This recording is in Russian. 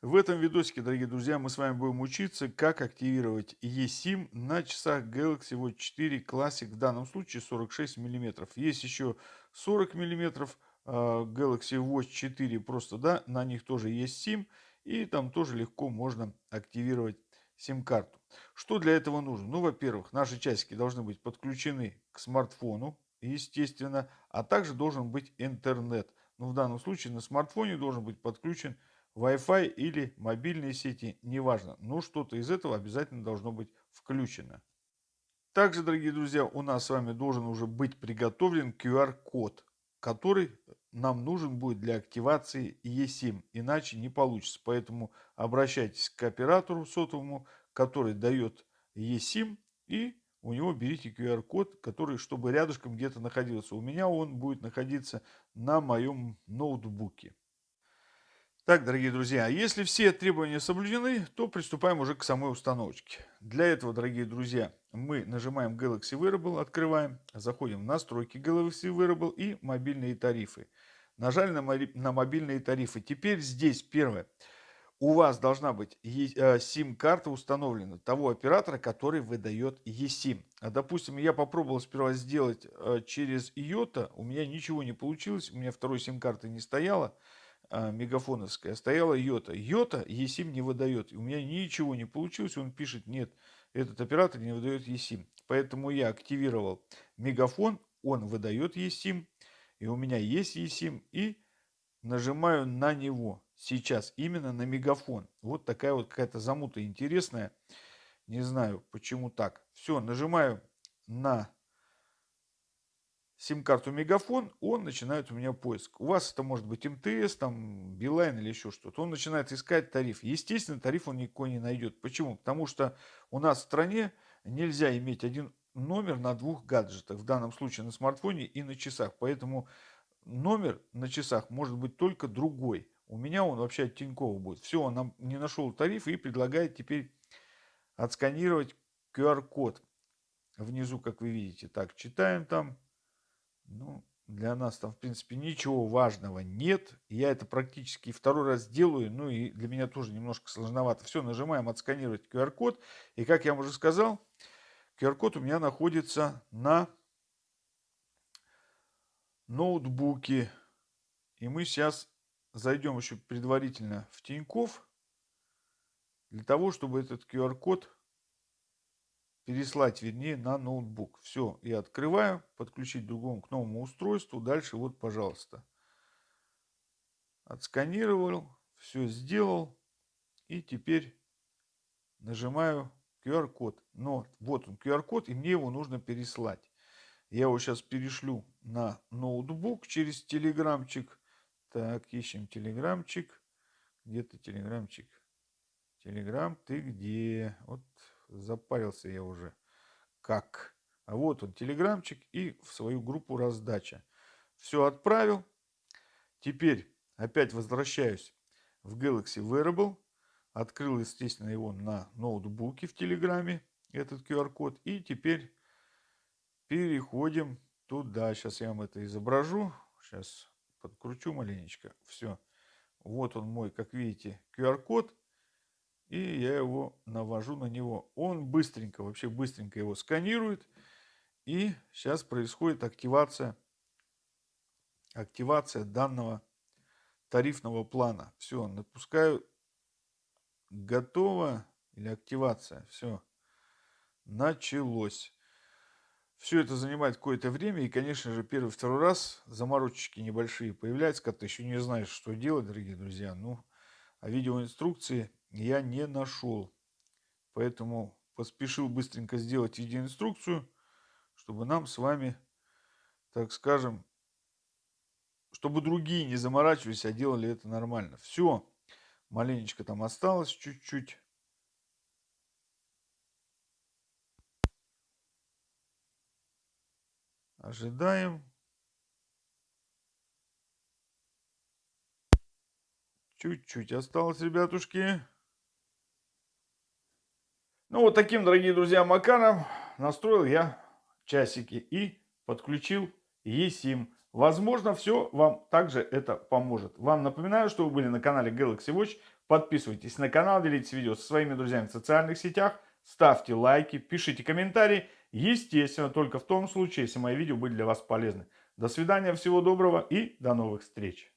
В этом видосике, дорогие друзья, мы с вами будем учиться, как активировать eSIM на часах Galaxy Watch 4 Classic, в данном случае 46 мм. Есть еще 40 мм Galaxy Watch 4, просто, да, на них тоже есть SIM, и там тоже легко можно активировать сим-карту. Что для этого нужно? Ну, во-первых, наши часики должны быть подключены к смартфону, естественно, а также должен быть интернет. Ну, в данном случае на смартфоне должен быть подключен Wi-Fi или мобильные сети, неважно, но что-то из этого обязательно должно быть включено. Также, дорогие друзья, у нас с вами должен уже быть приготовлен QR-код, который нам нужен будет для активации eSIM, иначе не получится. Поэтому обращайтесь к оператору сотовому, который дает eSIM, и у него берите QR-код, который, чтобы рядышком где-то находился. У меня он будет находиться на моем ноутбуке. Так, дорогие друзья, если все требования соблюдены, то приступаем уже к самой установочке. Для этого, дорогие друзья, мы нажимаем Galaxy Wearable, открываем, заходим в настройки Galaxy Wearable и мобильные тарифы. Нажали на, мобильные тарифы. Теперь здесь первое. У вас должна быть SIM-карта э, установлена того оператора, который выдает eSIM. А, допустим, я попробовал сперва сделать э, через IOTA, у меня ничего не получилось, у меня второй SIM-карты не стояло а, мегафоновская, стояла Йота. Йота eSIM не выдает. У меня ничего не получилось. Он пишет, нет, этот оператор не выдает eSIM. Поэтому я активировал мегафон, он выдает eSIM. И у меня есть eSIM. И нажимаю на него. Сейчас именно на мегафон. Вот такая вот какая-то замута интересная. Не знаю, почему так. Все, нажимаю на сим-карту Мегафон, он начинает у меня поиск. У вас это может быть МТС, там, Билайн или еще что-то. Он начинает искать тариф. Естественно, тариф он никакой не найдет. Почему? Потому что у нас в стране нельзя иметь один номер на двух гаджетах. В данном случае на смартфоне и на часах. Поэтому номер на часах может быть только другой. У меня он вообще от Тинькова будет. Все, он нам не нашел тариф и предлагает теперь отсканировать QR-код. Внизу, как вы видите. Так, читаем там. Ну, для нас там, в принципе, ничего важного нет. Я это практически второй раз делаю. Ну, и для меня тоже немножко сложновато. Все, нажимаем отсканировать QR-код. И, как я уже сказал, QR-код у меня находится на ноутбуке. И мы сейчас зайдем еще предварительно в Тиньков для того, чтобы этот QR-код переслать, вернее, на ноутбук. Все, я открываю, подключить другому к новому устройству. Дальше вот, пожалуйста. Отсканировал, все сделал. И теперь нажимаю QR-код. Но вот он QR-код, и мне его нужно переслать. Я его сейчас перешлю на ноутбук через телеграмчик. Так, ищем телеграмчик. Где ты, телеграмчик? Телеграм, ты где? Вот запарился я уже. Как? А вот он, телеграмчик и в свою группу раздача. Все отправил. Теперь опять возвращаюсь в Galaxy Wearable. Открыл, естественно, его на ноутбуке в Телеграме, этот QR-код. И теперь переходим туда. Сейчас я вам это изображу. Сейчас подкручу маленечко. Все. Вот он мой, как видите, QR-код и я его навожу на него. Он быстренько, вообще быстренько его сканирует. И сейчас происходит активация, активация данного тарифного плана. Все, напускаю. Готово. Или активация. Все. Началось. Все это занимает какое-то время. И, конечно же, первый-второй раз заморочки небольшие появляются, когда ты еще не знаешь, что делать, дорогие друзья. Ну, а видеоинструкции я не нашел. Поэтому поспешил быстренько сделать видеоинструкцию, чтобы нам с вами, так скажем, чтобы другие не заморачивались, а делали это нормально. Все, маленечко там осталось чуть-чуть. Ожидаем. Чуть-чуть осталось, ребятушки. Ну, вот таким, дорогие друзья, макаром настроил я часики и подключил eSIM Возможно, все вам также это поможет. Вам напоминаю, что вы были на канале Galaxy Watch. Подписывайтесь на канал, делитесь видео со своими друзьями в социальных сетях, ставьте лайки, пишите комментарии. Естественно, только в том случае, если мои видео были для вас полезны. До свидания, всего доброго и до новых встреч.